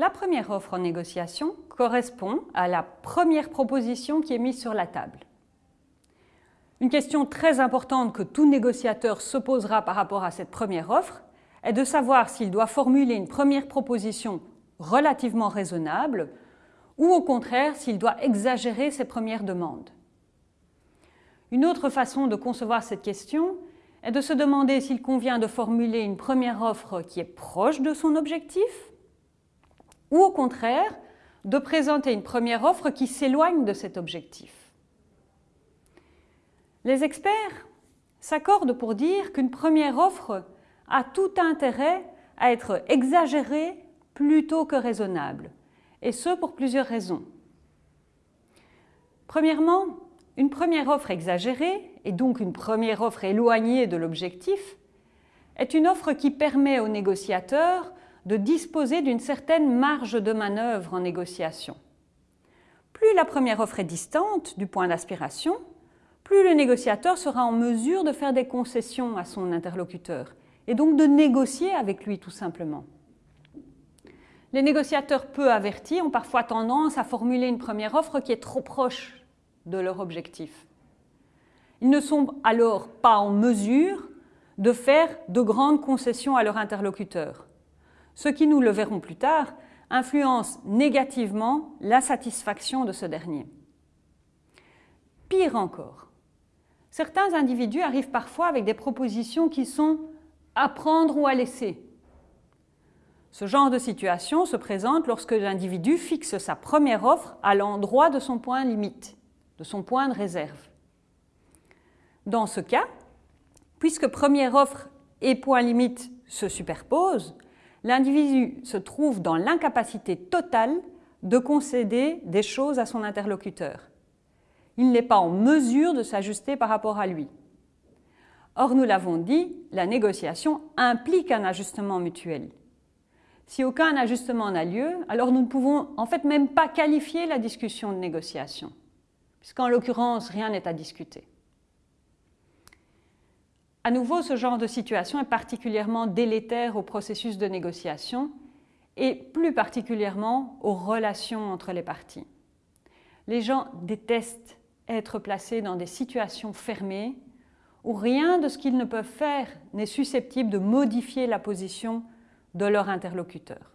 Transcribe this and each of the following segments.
La première offre en négociation correspond à la première proposition qui est mise sur la table. Une question très importante que tout négociateur se posera par rapport à cette première offre est de savoir s'il doit formuler une première proposition relativement raisonnable ou au contraire s'il doit exagérer ses premières demandes. Une autre façon de concevoir cette question est de se demander s'il convient de formuler une première offre qui est proche de son objectif ou au contraire de présenter une première offre qui s'éloigne de cet objectif. Les experts s'accordent pour dire qu'une première offre a tout intérêt à être exagérée plutôt que raisonnable, et ce pour plusieurs raisons. Premièrement, une première offre exagérée, et donc une première offre éloignée de l'objectif, est une offre qui permet aux négociateurs de disposer d'une certaine marge de manœuvre en négociation. Plus la première offre est distante du point d'aspiration, plus le négociateur sera en mesure de faire des concessions à son interlocuteur et donc de négocier avec lui tout simplement. Les négociateurs peu avertis ont parfois tendance à formuler une première offre qui est trop proche de leur objectif. Ils ne sont alors pas en mesure de faire de grandes concessions à leur interlocuteur, ce qui, nous le verrons plus tard, influence négativement la satisfaction de ce dernier. Pire encore, Certains individus arrivent parfois avec des propositions qui sont à prendre ou à laisser. Ce genre de situation se présente lorsque l'individu fixe sa première offre à l'endroit de son point limite, de son point de réserve. Dans ce cas, puisque première offre et point limite se superposent, l'individu se trouve dans l'incapacité totale de concéder des choses à son interlocuteur il n'est pas en mesure de s'ajuster par rapport à lui. Or, nous l'avons dit, la négociation implique un ajustement mutuel. Si aucun ajustement n'a lieu, alors nous ne pouvons en fait même pas qualifier la discussion de négociation, puisqu'en l'occurrence, rien n'est à discuter. À nouveau, ce genre de situation est particulièrement délétère au processus de négociation et plus particulièrement aux relations entre les parties. Les gens détestent être placés dans des situations fermées où rien de ce qu'ils ne peuvent faire n'est susceptible de modifier la position de leur interlocuteur.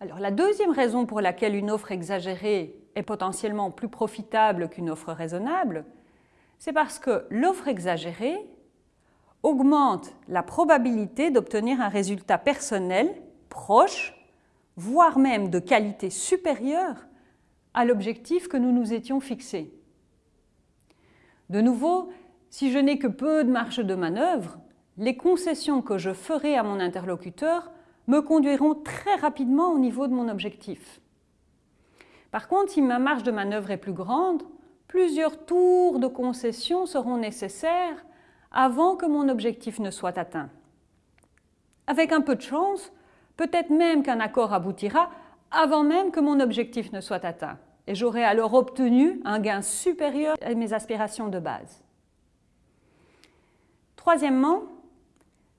Alors, la deuxième raison pour laquelle une offre exagérée est potentiellement plus profitable qu'une offre raisonnable, c'est parce que l'offre exagérée augmente la probabilité d'obtenir un résultat personnel proche, voire même de qualité supérieure à l'objectif que nous nous étions fixés. De nouveau, si je n'ai que peu de marge de manœuvre, les concessions que je ferai à mon interlocuteur me conduiront très rapidement au niveau de mon objectif. Par contre, si ma marge de manœuvre est plus grande, plusieurs tours de concessions seront nécessaires avant que mon objectif ne soit atteint. Avec un peu de chance, peut-être même qu'un accord aboutira avant même que mon objectif ne soit atteint et j'aurai alors obtenu un gain supérieur à mes aspirations de base. Troisièmement,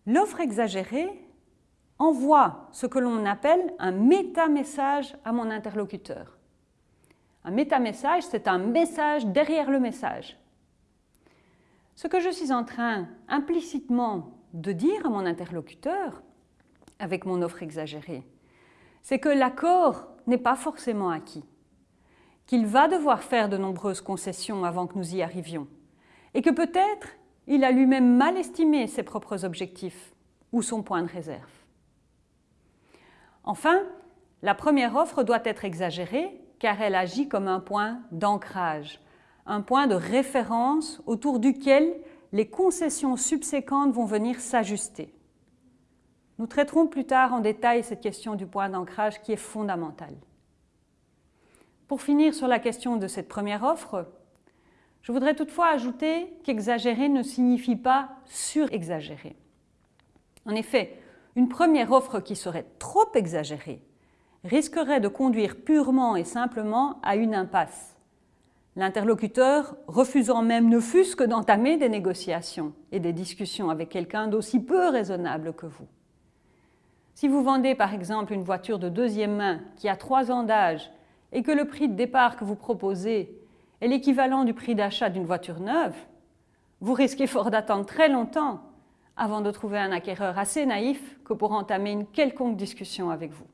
l'offre exagérée envoie ce que l'on appelle un méta-message à mon interlocuteur. Un méta-message, c'est un message derrière le message. Ce que je suis en train implicitement de dire à mon interlocuteur avec mon offre exagérée, c'est que l'accord n'est pas forcément acquis qu'il va devoir faire de nombreuses concessions avant que nous y arrivions, et que peut-être il a lui-même mal estimé ses propres objectifs ou son point de réserve. Enfin, la première offre doit être exagérée car elle agit comme un point d'ancrage, un point de référence autour duquel les concessions subséquentes vont venir s'ajuster. Nous traiterons plus tard en détail cette question du point d'ancrage qui est fondamentale. Pour finir sur la question de cette première offre, je voudrais toutefois ajouter qu'exagérer ne signifie pas surexagérer. En effet, une première offre qui serait trop exagérée risquerait de conduire purement et simplement à une impasse, l'interlocuteur refusant même ne fût-ce que d'entamer des négociations et des discussions avec quelqu'un d'aussi peu raisonnable que vous. Si vous vendez par exemple une voiture de deuxième main qui a trois ans d'âge et que le prix de départ que vous proposez est l'équivalent du prix d'achat d'une voiture neuve, vous risquez fort d'attendre très longtemps avant de trouver un acquéreur assez naïf que pour entamer une quelconque discussion avec vous.